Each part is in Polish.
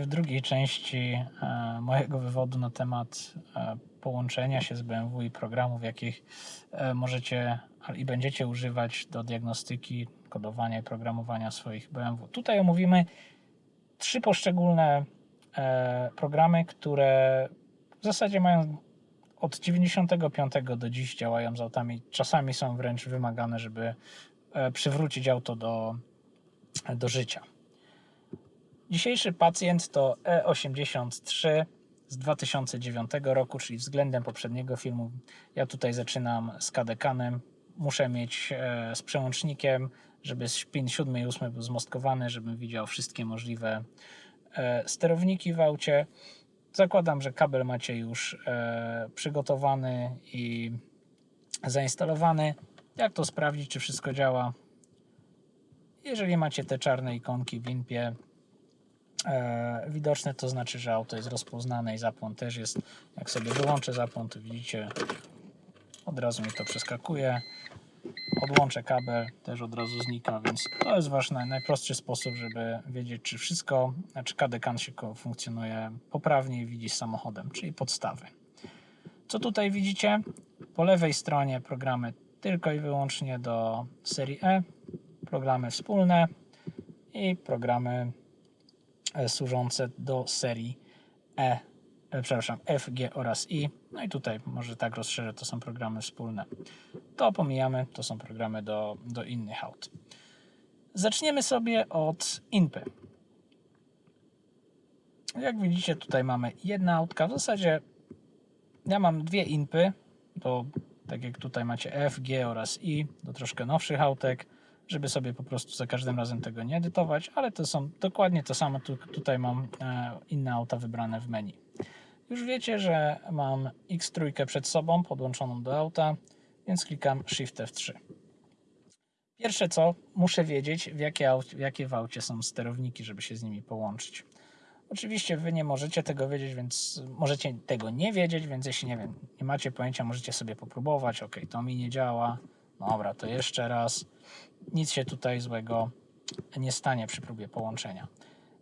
w drugiej części e, mojego wywodu na temat e, połączenia się z BMW i programów, jakich e, możecie i będziecie używać do diagnostyki, kodowania i programowania swoich BMW. Tutaj omówimy trzy poszczególne programy, które w zasadzie mają od 95 do dziś działają z autami. Czasami są wręcz wymagane, żeby przywrócić auto do, do życia. Dzisiejszy pacjent to E83 z 2009 roku, czyli względem poprzedniego filmu. Ja tutaj zaczynam z kadekanem. Muszę mieć e, z przełącznikiem, żeby pin 7 i 8 był zmostkowany, żebym widział wszystkie możliwe e, sterowniki w aucie. Zakładam, że kabel macie już e, przygotowany i zainstalowany. Jak to sprawdzić, czy wszystko działa? Jeżeli macie te czarne ikonki w limpie widoczne, to znaczy, że auto jest rozpoznane i zapłon też jest. Jak sobie wyłączę zapłon, to widzicie, od razu mi to przeskakuje. Odłączę kabel, też od razu znika, więc to jest wasz naj, najprostszy sposób, żeby wiedzieć, czy wszystko, czy kadekan się ko- funkcjonuje poprawnie i widzi samochodem, czyli podstawy. Co tutaj widzicie? Po lewej stronie programy tylko i wyłącznie do serii E, programy wspólne i programy e, służące do serii E, e, przepraszam, F, G oraz I. No i tutaj może tak rozszerzę, to są programy wspólne. To pomijamy, to są programy do, do innych aut. Zaczniemy sobie od INPy. Jak widzicie, tutaj mamy jedna autka. W zasadzie ja mam dwie INPy, do, tak jak tutaj macie F, G oraz I, do troszkę nowszych autek, żeby sobie po prostu za każdym razem tego nie edytować, ale to są dokładnie to samo. Tu, tutaj mam e, inne auta wybrane w menu. Już wiecie, że mam X3 przed sobą podłączoną do auta, więc klikam Shift F3. Pierwsze co, muszę wiedzieć w jakie, aut, w jakie w aucie są sterowniki, żeby się z nimi połączyć. Oczywiście wy nie możecie tego wiedzieć, więc możecie tego nie wiedzieć, więc jeśli nie wiem, nie macie pojęcia, możecie sobie popróbować. Ok, to mi nie działa. Dobra, to jeszcze raz. Nic się tutaj złego nie stanie przy próbie połączenia.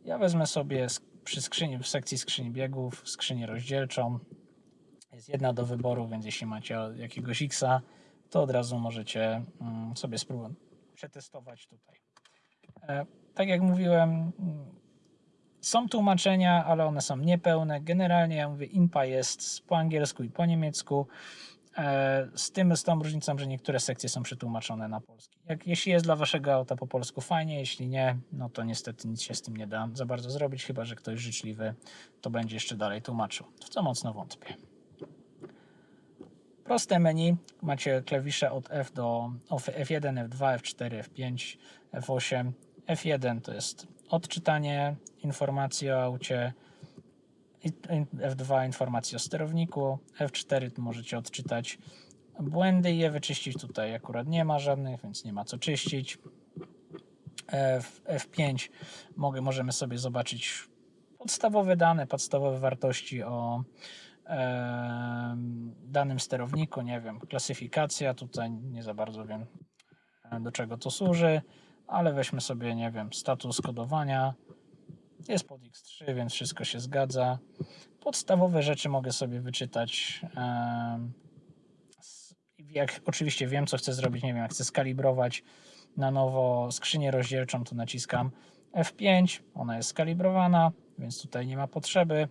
Ja wezmę sobie przy skrzyni, w sekcji skrzyni biegów skrzynię rozdzielczą. Jest jedna do wyboru, więc jeśli macie jakiegoś Xa, to od razu możecie mm, sobie spróbować przetestować tutaj. E, tak jak mówiłem, mm, są tłumaczenia, ale one są niepełne. Generalnie ja mówię, INPA jest po angielsku i po niemiecku. E, Z tym, z tą różnicą, że niektóre sekcje są przetłumaczone na polski. Jak, jeśli jest dla waszego auta po polsku, fajnie, jeśli nie, no to niestety nic się z tym nie da za bardzo zrobić, chyba że ktoś życzliwy to będzie jeszcze dalej tłumaczył, w co mocno wątpię. Proste menu, macie klawisze od F do F1, F2, F4, F5, F8. F1 to jest odczytanie informacji o aucie, F2 informacji o sterowniku, F4 to możecie odczytać błędy i je wyczyścić. Tutaj akurat nie ma żadnych, więc nie ma co czyścić. F, F5 mogę, możemy sobie zobaczyć podstawowe dane, podstawowe wartości o e, danym sterowniku, nie wiem, klasyfikacja, tutaj nie za bardzo wiem do czego to służy, ale weźmy sobie, nie wiem, status kodowania, jest pod X3, więc wszystko się zgadza. Podstawowe rzeczy mogę sobie wyczytać. Jak oczywiście wiem, co chcę zrobić, nie wiem, jak chcę skalibrować na nowo skrzynię rozdzielczą, to naciskam F5, ona jest skalibrowana, więc tutaj nie ma potrzeby,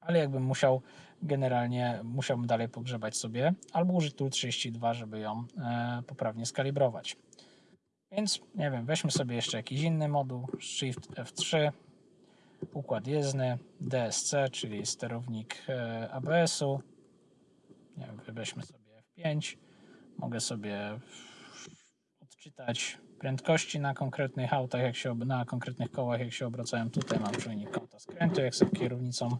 ale jakbym musiał, generalnie musiałbym dalej pogrzebać sobie, albo użyć Tool 32, żeby ją e, poprawnie skalibrować. Więc nie wiem, weźmy sobie jeszcze jakiś inny moduł, Shift F3, układ jezdny, DSC, czyli sterownik e, ABS-u. Nie wiem, weźmy sobie F5. Mogę sobie odczytać prędkości na konkretnych autach, jak się, na konkretnych kołach, jak się obracają. Tutaj mam czujnik kąta skrętu, jak sobie kierownicą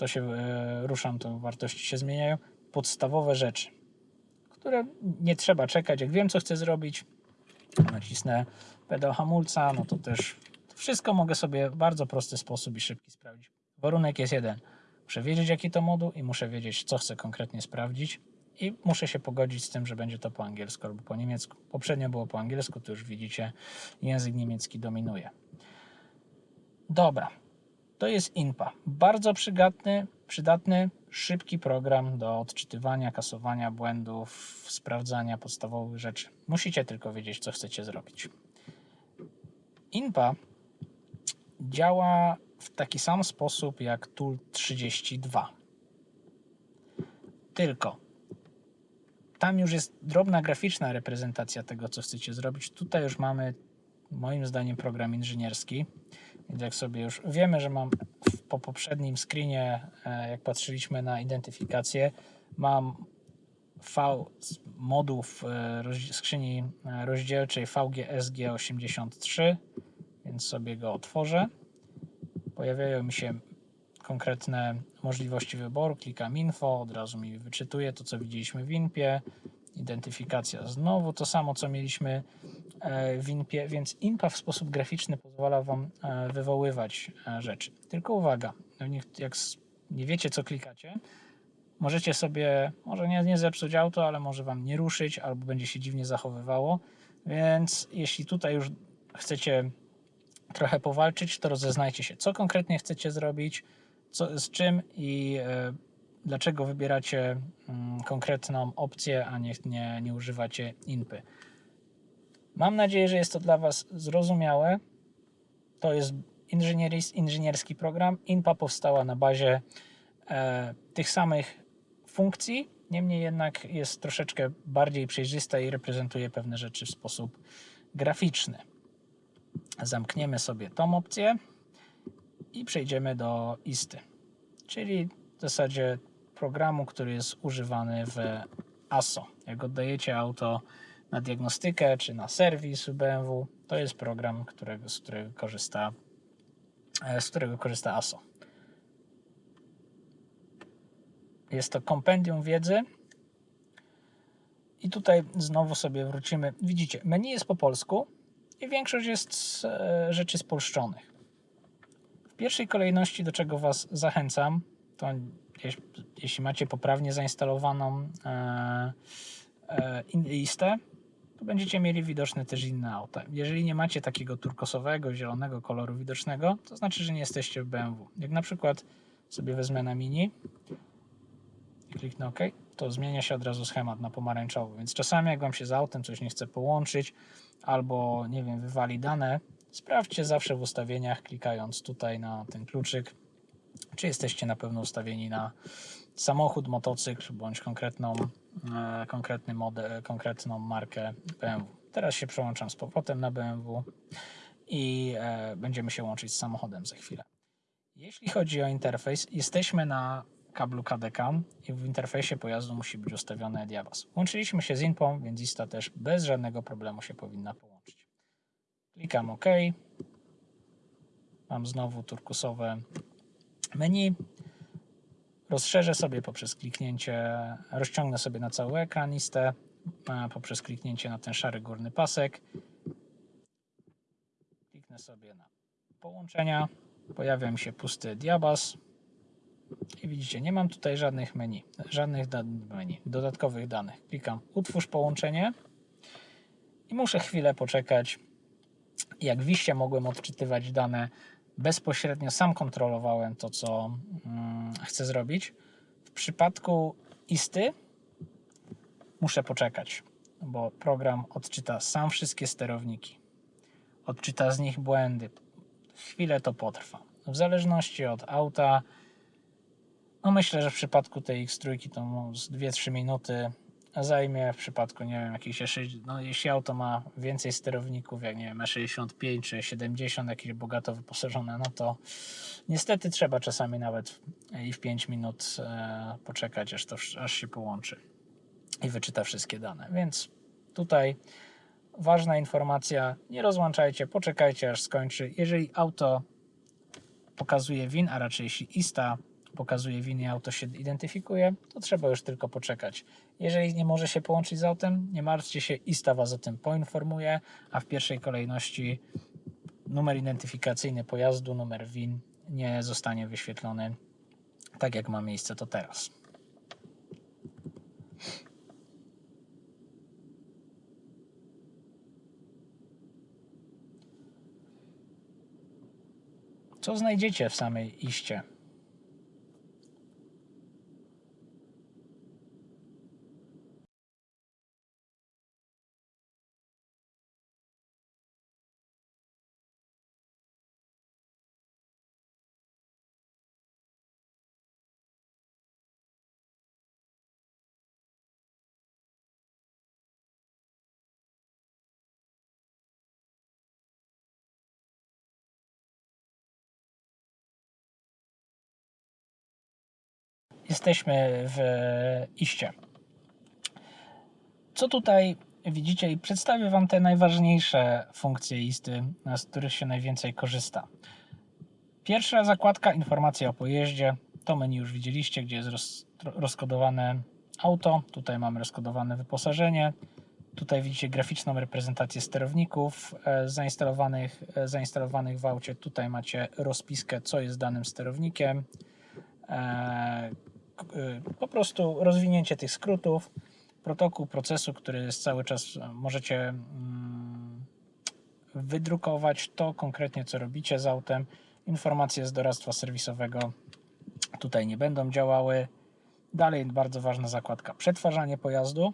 to się e, ruszam, to wartości się zmieniają. Podstawowe rzeczy, które nie trzeba czekać. Jak wiem, co chcę zrobić, nacisnę pedał hamulca, no to też wszystko mogę sobie w bardzo prosty sposób i szybki sprawdzić. Warunek jest jeden. Muszę wiedzieć, jaki to moduł i muszę wiedzieć, co chcę konkretnie sprawdzić i muszę się pogodzić z tym, że będzie to po angielsku albo po niemiecku. Poprzednio było po angielsku, to już widzicie, język niemiecki dominuje. Dobra. to jest INPA. Bardzo przydatny, przydatny, szybki program do odczytywania, kasowania błędów, sprawdzania podstawowych rzeczy. Musicie tylko wiedzieć, co chcecie zrobić. INPA działa w taki sam sposób jak Tool 32. Tylko tam już jest drobna graficzna reprezentacja tego, co chcecie zrobić. Tutaj już mamy, moim zdaniem, program inżynierski. Więc jak sobie już wiemy, że mam po poprzednim screenie, e, jak patrzyliśmy na identyfikację, mam V moduł w e, skrzyni e, rozdzielczej VGSG83, więc sobie go otworzę. Pojawiają mi się konkretne możliwości wyboru, klikam info, od razu mi wyczytuje to, co widzieliśmy w INPie, identyfikacja znowu to samo, co mieliśmy e, w INPie, więc INPA w sposób graficzny pozwala Wam e, wywoływać e, rzeczy. Tylko uwaga, no jak nie wiecie, co klikacie, możecie sobie, może nie, nie zepsuć auto, ale może Wam nie ruszyć, albo będzie się dziwnie zachowywało, więc jeśli tutaj już chcecie trochę powalczyć, to rozeznajcie się, co konkretnie chcecie zrobić, co, z czym i dlaczego wybieracie mm, konkretną opcję, a nie, nie, nie używacie INPy. Mam nadzieję, że jest to dla Was zrozumiałe. To jest inżynierski program. INPA powstała na bazie e, tych samych funkcji, niemniej jednak jest troszeczkę bardziej przejrzysta i reprezentuje pewne rzeczy w sposób graficzny. Zamkniemy sobie tą opcję i przejdziemy do ISTY, czyli w zasadzie programu, który jest używany w ASO. Jak oddajecie auto na diagnostykę czy na serwis BMW, to jest program, którego, z, którego korzysta, e, z którego korzysta ASO. Jest to kompendium wiedzy. I tutaj znowu sobie wrócimy. Widzicie, menu jest po polsku i większość jest e, rzeczy spolszczonych pierwszej kolejności, do czego Was zachęcam, to jeśli macie poprawnie zainstalowaną e, e, listę, to będziecie mieli widoczne też inne auta. Jeżeli nie macie takiego turkosowego, zielonego koloru widocznego, to znaczy, że nie jesteście w BMW. Jak na przykład sobie wezmę na mini i kliknę OK, to zmienia się od razu schemat na pomarańczowy. Więc czasami jak Wam się z autem coś nie chce połączyć, albo nie wiem, wywali dane, Sprawdźcie zawsze w ustawieniach, klikając tutaj na ten kluczyk, czy jesteście na pewno ustawieni na samochód, motocykl bądź konkretną, e, konkretny model, konkretną markę BMW. Teraz się przełączam z powrotem na BMW i e, będziemy się łączyć z samochodem za chwilę. Jeśli chodzi o interfejs, jesteśmy na kablu KDK i w interfejsie pojazdu musi być ustawiony Diabas. Łączyliśmy się z INPą, więc ISTA też bez żadnego problemu się powinna połączyć. Klikam OK. Mam znowu turkusowe menu. Rozszerzę sobie poprzez kliknięcie, rozciągnę sobie na cały ekran listę poprzez kliknięcie na ten szary górny pasek. Kliknę sobie na połączenia. Pojawia mi się pusty diabas. I widzicie, nie mam tutaj żadnych menu, żadnych menu, dodatkowych danych. Klikam utwórz połączenie i muszę chwilę poczekać, jak wiście mogłem odczytywać dane bezpośrednio, sam kontrolowałem to, co mm, chcę zrobić. W przypadku isty muszę poczekać, bo program odczyta sam wszystkie sterowniki. Odczyta z nich błędy. Chwilę to potrwa. W zależności od auta, no myślę, że w przypadku tej X3 to z 2-3 minuty zajmie w przypadku, nie wiem, jakichś, no jeśli auto ma więcej sterowników, jak nie wiem, E65 czy 70, jakieś bogato wyposażone, no to niestety trzeba czasami nawet i w 5 minut e, poczekać, aż to aż się połączy i wyczyta wszystkie dane. Więc tutaj ważna informacja, nie rozłączajcie, poczekajcie aż skończy. Jeżeli auto pokazuje WIN, a raczej jeśli ISTA pokazuje winy, auto się identyfikuje, to trzeba już tylko poczekać. Jeżeli nie może się połączyć z autem, nie martwcie się, ISTA Was o tym poinformuje, a w pierwszej kolejności numer identyfikacyjny pojazdu, numer WIN nie zostanie wyświetlony tak jak ma miejsce to teraz. Co znajdziecie w samej iście? Jesteśmy w iście. Co tutaj widzicie i przedstawię Wam te najważniejsze funkcje isty, z których się najwięcej korzysta. Pierwsza zakładka, informacja o pojeździe. To menu już widzieliście, gdzie jest roz, rozkodowane auto. Tutaj mamy rozkodowane wyposażenie. Tutaj widzicie graficzną reprezentację sterowników e, zainstalowanych, e, zainstalowanych w aucie. Tutaj macie rozpiskę, co jest danym sterownikiem. E, po prostu rozwinięcie tych skrótów, protokół procesu, który jest cały czas, możecie mm, wydrukować to konkretnie, co robicie z autem. Informacje z doradztwa serwisowego tutaj nie będą działały. Dalej bardzo ważna zakładka przetwarzanie pojazdu,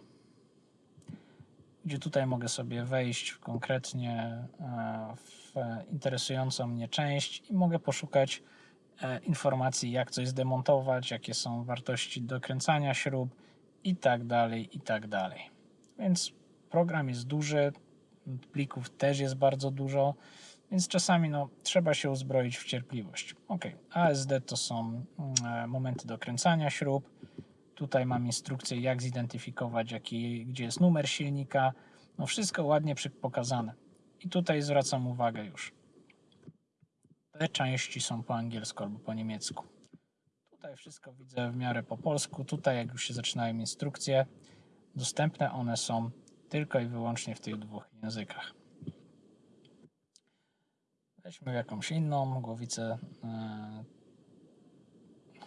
gdzie tutaj mogę sobie wejść konkretnie e, w interesującą mnie część i mogę poszukać informacji, jak coś zdemontować, jakie są wartości dokręcania śrub i tak dalej, i tak dalej. Więc program jest duży, plików też jest bardzo dużo, więc czasami no, trzeba się uzbroić w cierpliwość. Ok, ASD to są mm, e, momenty dokręcania śrub. Tutaj mam instrukcję, jak zidentyfikować, jaki, gdzie jest numer silnika. No wszystko ładnie pokazane. I tutaj zwracam uwagę już. Te części są po angielsku albo po niemiecku. Tutaj wszystko widzę w miarę po polsku. Tutaj, jak już się zaczynają instrukcje, dostępne one są tylko i wyłącznie w tych dwóch językach. Weźmy jakąś inną głowicę, e,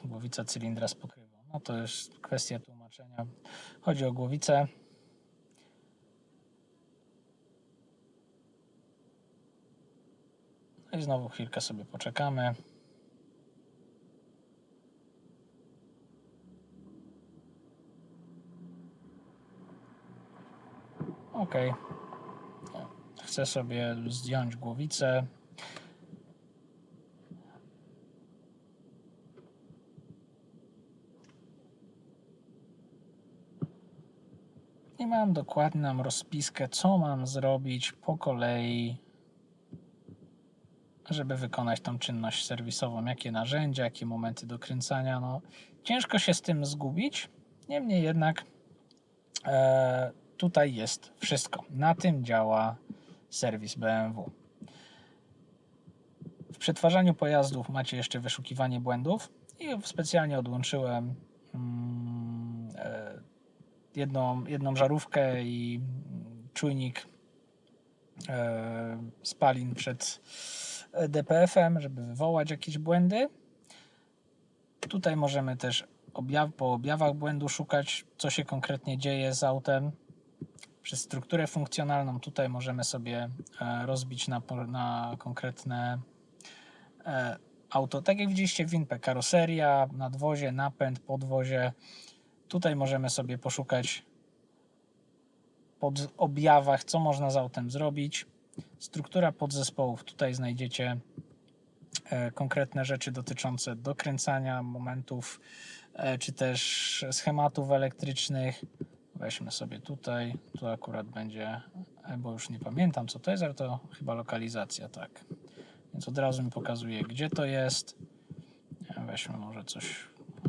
głowicę cylindra z pokrywą. No to jest kwestia tłumaczenia. Chodzi o głowicę i znowu chwilkę sobie poczekamy. OK. Chcę sobie zdjąć głowicę. I mam dokładną rozpiskę, co mam zrobić po kolei żeby wykonać tą czynność serwisową, jakie narzędzia, jakie momenty dokręcania. No, ciężko się z tym zgubić, niemniej jednak e, tutaj jest wszystko. Na tym działa serwis BMW. W przetwarzaniu pojazdów macie jeszcze wyszukiwanie błędów i specjalnie odłączyłem mm, e, jedną, jedną żarówkę i czujnik e, spalin przed DPF-em, żeby wywołać jakieś błędy. Tutaj możemy też objaw, po objawach błędu szukać, co się konkretnie dzieje z autem. Przez strukturę funkcjonalną tutaj możemy sobie e, rozbić na, na konkretne e, auto. Tak jak widzieliście w WinPe, karoseria, nadwozie, napęd, podwozie. Tutaj możemy sobie poszukać pod objawach, co można z autem zrobić. Struktura podzespołów. Tutaj znajdziecie e, konkretne rzeczy dotyczące dokręcania momentów, e, czy też schematów elektrycznych. Weźmy sobie tutaj, tu akurat będzie, e, bo już nie pamiętam co to jest, ale to chyba lokalizacja, tak. Więc od razu mi pokazuje, gdzie to jest. Weźmy może coś,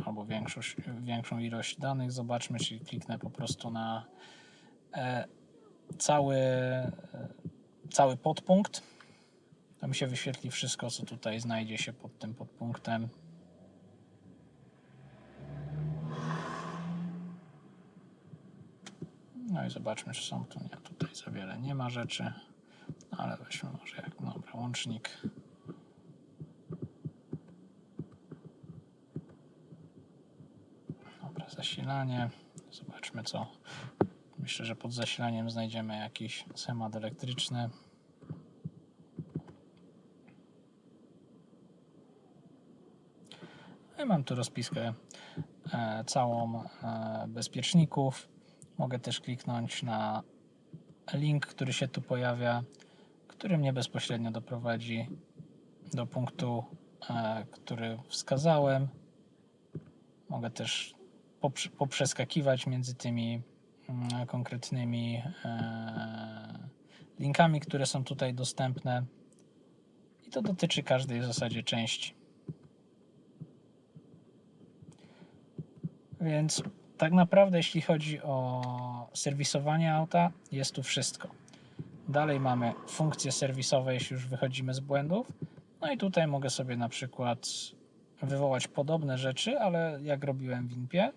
albo większość, większą ilość danych, zobaczmy, czyli kliknę po prostu na cały cały podpunkt. To mi się wyświetli wszystko, co tutaj znajdzie się pod tym podpunktem. No i zobaczmy, czy są tu. Nie, tutaj za wiele nie ma rzeczy, ale weźmy może jak dobra, łącznik. Dobra, zasilanie. Zobaczmy, co Myślę, że pod zasilaniem znajdziemy jakiś schemat elektryczny. No i mam tu rozpiskę e, całą e, bezpieczników. Mogę też kliknąć na link, który się tu pojawia, który mnie bezpośrednio doprowadzi do punktu, e, który wskazałem. Mogę też poprze- poprzeskakiwać między tymi konkretnymi e, linkami, które są tutaj dostępne. I to dotyczy każdej w zasadzie części. Więc tak naprawdę, jeśli chodzi o serwisowanie auta, jest tu wszystko. Dalej mamy funkcje serwisowe, jeśli już wychodzimy z błędów. No i tutaj mogę sobie na przykład wywołać podobne rzeczy, ale jak robiłem w Inpie,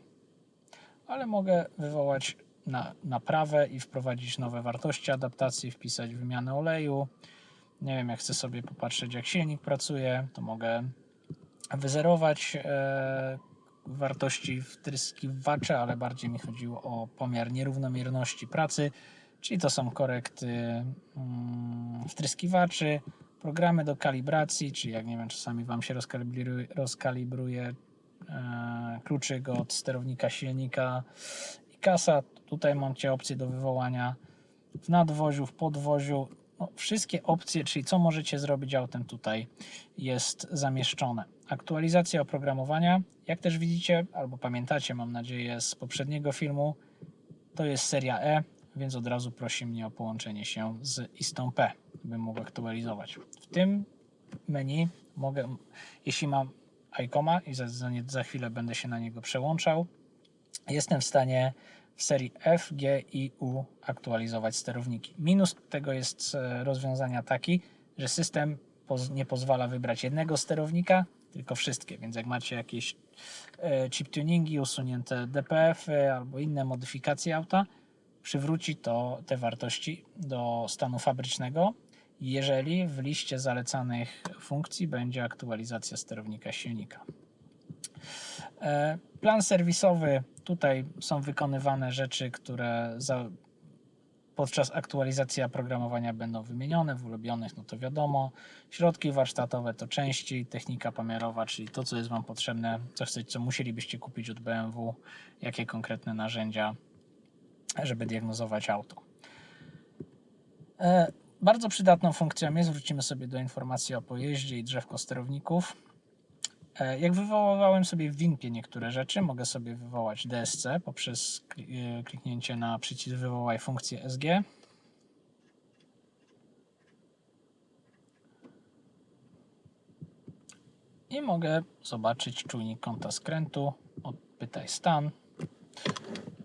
ale mogę wywołać na, naprawę i wprowadzić nowe wartości adaptacji, wpisać wymianę oleju. Nie wiem, jak chcę sobie popatrzeć, jak silnik pracuje, to mogę wyzerować e, wartości wtryskiwaczy, ale bardziej mi chodziło o pomiar nierównomierności pracy, czyli to są korekty mm, wtryskiwaczy, programy do kalibracji, czyli jak nie wiem, czasami Wam się rozkalibruje, rozkalibruje e, kluczyk od sterownika silnika i kasa. Tutaj macie opcję do wywołania w nadwoziu, w podwoziu. No, wszystkie opcje, czyli co możecie zrobić autem tutaj jest zamieszczone. Aktualizacja oprogramowania, jak też widzicie, albo pamiętacie, mam nadzieję, z poprzedniego filmu, to jest seria E, więc od razu prosi mnie o połączenie się z istą P, bym mógł aktualizować. W tym menu mogę, jeśli mam ICOMA i za, za, za chwilę będę się na niego przełączał, jestem w stanie w serii F, G i U aktualizować sterowniki. Minus tego jest e, rozwiązania taki, że system nie pozwala wybrać jednego sterownika, tylko wszystkie, więc jak macie jakieś e, chip tuningi, usunięte DPF-y albo inne modyfikacje auta, przywróci to te wartości do stanu fabrycznego, jeżeli w liście zalecanych funkcji będzie aktualizacja sterownika silnika. E, Plan serwisowy, tutaj są wykonywane rzeczy, które za, podczas aktualizacji oprogramowania będą wymienione, w ulubionych no to wiadomo. Środki warsztatowe to części, technika pomiarowa, czyli to, co jest Wam potrzebne, co chcecie, co musielibyście kupić od BMW, jakie konkretne narzędzia, żeby diagnozować auto. E, Bardzo przydatną funkcją jest, wrócimy sobie do informacji o pojeździe i drzewko sterowników. E, Jak wywoływałem sobie w Winpie niektóre rzeczy, mogę sobie wywołać DSC poprzez e, kliknięcie na przycisk wywołaj funkcję SG. I mogę zobaczyć czujnik kąta skrętu, odpytaj stan.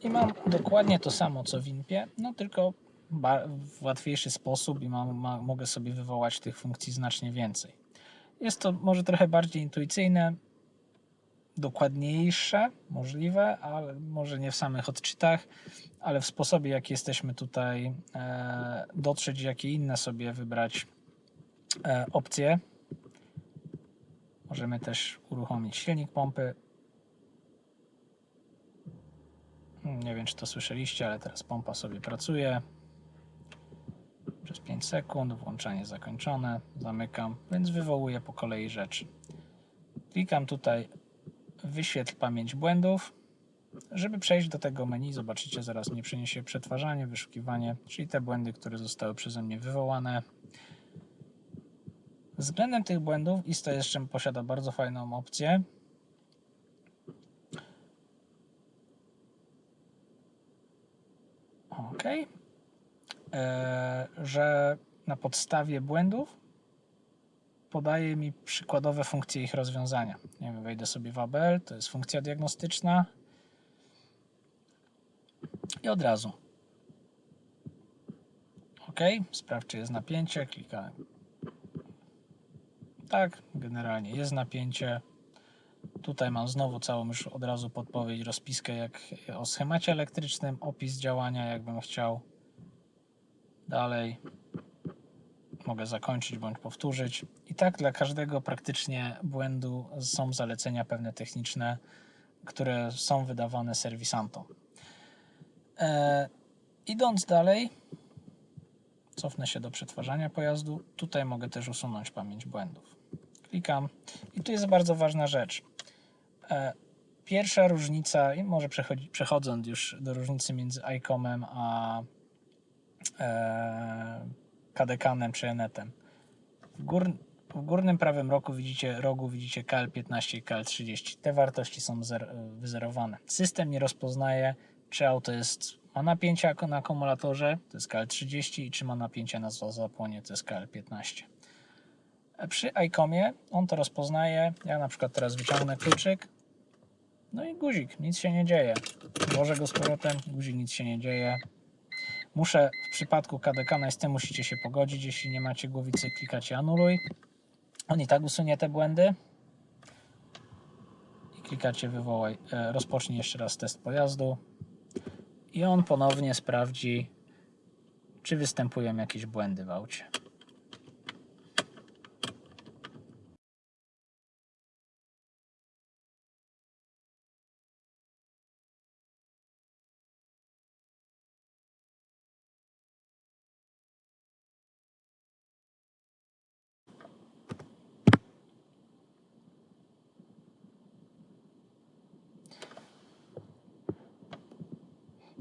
I mam dokładnie to samo co w Winpie, no tylko w łatwiejszy sposób i mam, ma, mogę sobie wywołać tych funkcji znacznie więcej. Jest to może trochę bardziej intuicyjne, dokładniejsze, możliwe, ale może nie w samych odczytach, ale w sposobie, jaki jesteśmy tutaj e, dotrzeć, jakie inne sobie wybrać e, opcje. Możemy też uruchomić silnik pompy. Nie wiem, czy to słyszeliście, ale teraz pompa sobie pracuje przez 5 sekund, włączanie zakończone, zamykam, więc wywołuję po kolei rzeczy. Klikam tutaj wyświetl pamięć błędów. Żeby przejść do tego menu, zobaczycie, zaraz mnie przyniesie przetwarzanie, wyszukiwanie, czyli te błędy, które zostały przeze mnie wywołane. Względem tych błędów ISTA jeszcze posiada bardzo fajną opcję. OK że na podstawie błędów podaje mi przykładowe funkcje ich rozwiązania. Nie wiem, wejdę sobie w ABL, to jest funkcja diagnostyczna i od razu. OK, sprawdź, czy jest napięcie, klikałem. Tak, generalnie jest napięcie. Tutaj mam znowu całą już od razu podpowiedź, rozpiskę jak o schemacie elektrycznym, opis działania, jakbym chciał. Dalej mogę zakończyć bądź powtórzyć. I tak dla każdego praktycznie błędu są zalecenia pewne techniczne, które są wydawane serwisantom. E, idąc dalej, cofnę się do przetwarzania pojazdu. Tutaj mogę też usunąć pamięć błędów. Klikam i tu jest bardzo ważna rzecz. E, Pierwsza różnica, i może przechodząc już do różnicy między ICOM-em a e, KDKanem czy Enetem. W, gór, w górnym prawym rogu widzicie, rogu widzicie KL15 i KL30. Te wartości są zer, wyzerowane. System nie rozpoznaje, czy auto jest, ma napięcie na akumulatorze, to jest KL30, i czy ma napięcie na zapłonie, to jest KL15. Przy ICOMie on to rozpoznaje. Ja na przykład teraz wyciągnę kluczyk, no i guzik, nic się nie dzieje. Włożę go z powrotem, guzik, nic się nie dzieje. Muszę w przypadku KDK z tym musicie się pogodzić. Jeśli nie macie głowicy, klikacie anuluj. On i tak usunie te błędy. I klikacie wywołaj, e, rozpocznij jeszcze raz test pojazdu. I on ponownie sprawdzi, czy występują jakieś błędy w aucie.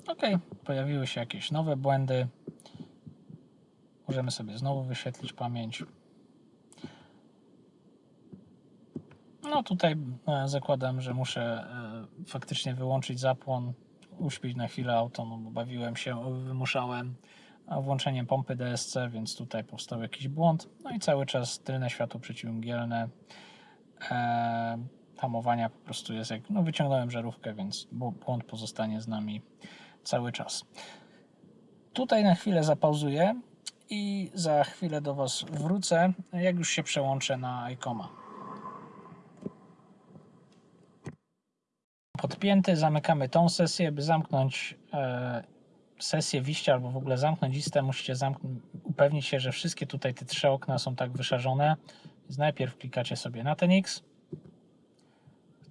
Ok, pojawiły się jakieś nowe błędy. Możemy sobie znowu wyświetlić pamięć. No tutaj e, zakładam, że muszę e, faktycznie wyłączyć zapłon, uśpić na chwilę auto, no bo bawiłem się, wymuszałem włączeniem pompy DSC, więc tutaj powstał jakiś błąd. No i cały czas tylne światło przeciwmgielne. E, hamowania po prostu jest jak, no wyciągnąłem żarówkę, więc błąd pozostanie z nami cały czas. Tutaj na chwilę zapauzuję i za chwilę do Was wrócę, jak już się przełączę na ICOMA. Podpięty, zamykamy tą sesję, by zamknąć e, sesję wiścia albo w ogóle zamknąć listę, musicie upewnić się, że wszystkie tutaj te trzy okna są tak wyszarzone. Więc najpierw klikacie sobie na ten X,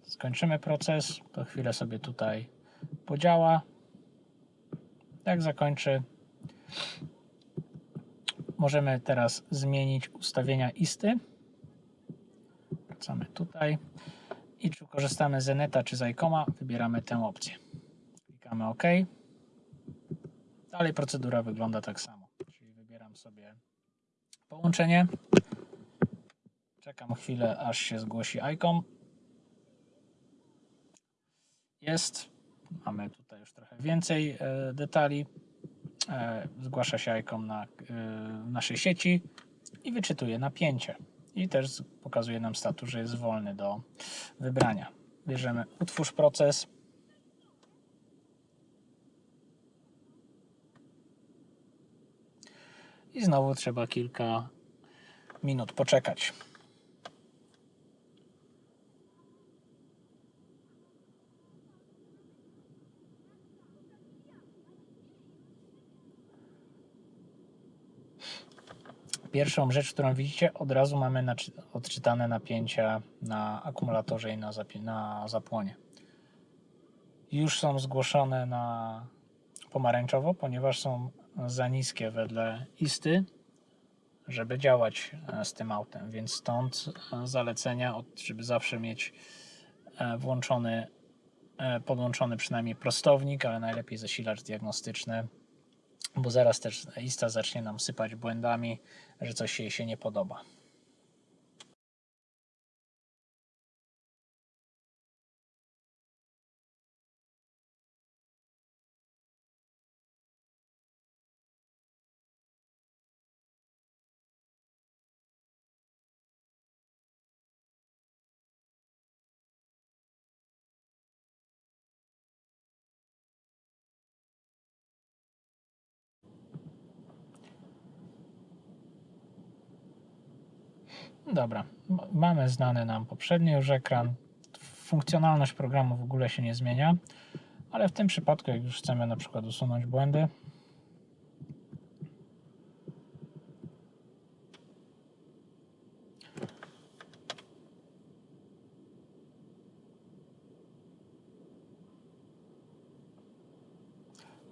skończymy proces, to chwilę sobie tutaj podziała. Jak zakończy, możemy teraz zmienić ustawienia isty. Wracamy tutaj i czy korzystamy z Eneta czy z ICOMA, wybieramy tę opcję. Klikamy OK. Dalej procedura wygląda tak samo. Czyli wybieram sobie połączenie. Czekam chwilę, aż się zgłosi ICOM. Jest. Mamy tutaj już trochę więcej e, detali. E, zgłasza się ICOM na e, naszej sieci i wyczytuje napięcie. I też pokazuje nam status, że jest wolny do wybrania. Bierzemy utwórz proces. I znowu trzeba kilka minut poczekać. Pierwszą rzecz, którą widzicie, od razu mamy odczytane napięcia na akumulatorze i na, na zapłonie. Już są zgłoszone na pomarańczowo, ponieważ są za niskie wedle isty, żeby działać e, z tym autem, więc stąd e, zalecenia, żeby zawsze mieć e, włączony, podłączony przynajmniej prostownik, ale najlepiej zasilacz diagnostyczny bo zaraz też lista zacznie nam sypać błędami, że coś jej się nie podoba. Dobra, mamy znany nam poprzedni już ekran. Funkcjonalność programu w ogóle się nie zmienia, ale w tym przypadku, jak już chcemy na przykład usunąć błędy,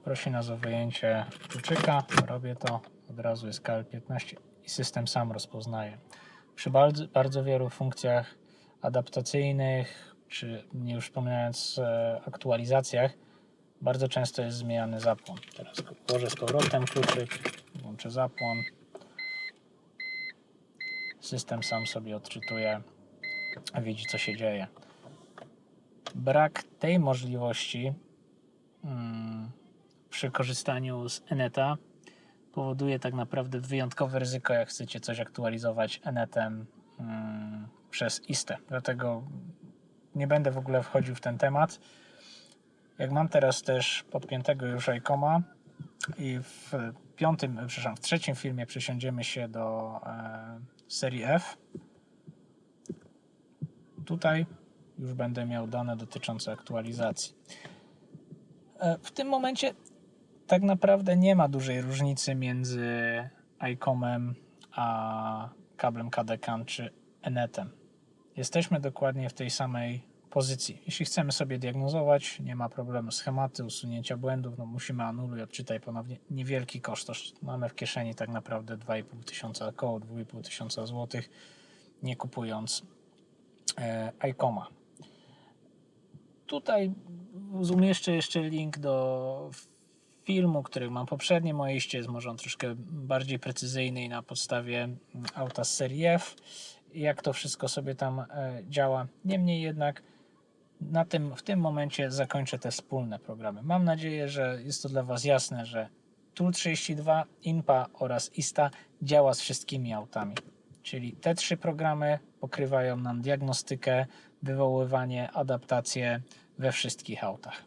prosi nas o wyjęcie kluczyka, robię to, od razu jest KL15 i system sam rozpoznaje przy bardzo, bardzo wielu funkcjach adaptacyjnych czy nie już wspominając e, aktualizacjach, bardzo często jest zmieniany zapłon. Teraz włożę z powrotem kluczyk, włączę zapłon. System sam sobie odczytuje, widzi co się dzieje. Brak tej możliwości mm, przy korzystaniu z Eneta powoduje tak naprawdę wyjątkowe ryzyko, jak chcecie coś aktualizować Enetem mm, przez ISTE. Dlatego nie będę w ogóle wchodził w ten temat. Jak mam teraz też podpiętego już iComa i w piątym, przepraszam, w trzecim filmie przesiądziemy się do e, serii F, tutaj już będę miał dane dotyczące aktualizacji. E, w tym momencie tak naprawdę nie ma dużej różnicy między iComem a kablem KDCAN czy Enetem. Jesteśmy dokładnie w tej samej pozycji. Jeśli chcemy sobie diagnozować, nie ma problemu. Schematy usunięcia błędów, no musimy anuluj, odczytaj ponownie. Niewielki koszt. Mamy w kieszeni tak naprawdę 2,5 tysiąca, około 2,5 tysiąca złotych, nie kupując e, iComa. Tutaj umieszczę jeszcze link do filmu, który mam poprzednie moje iście, jest może on troszkę bardziej precyzyjny i na podstawie mm, auta z serii F, jak to wszystko sobie tam e, działa. Niemniej jednak na tym, w tym momencie zakończę te wspólne programy. Mam nadzieję, że jest to dla Was jasne, że Tool32, INPA oraz ISTA działa z wszystkimi autami. Czyli te trzy programy pokrywają nam diagnostykę, wywoływanie, adaptację we wszystkich autach.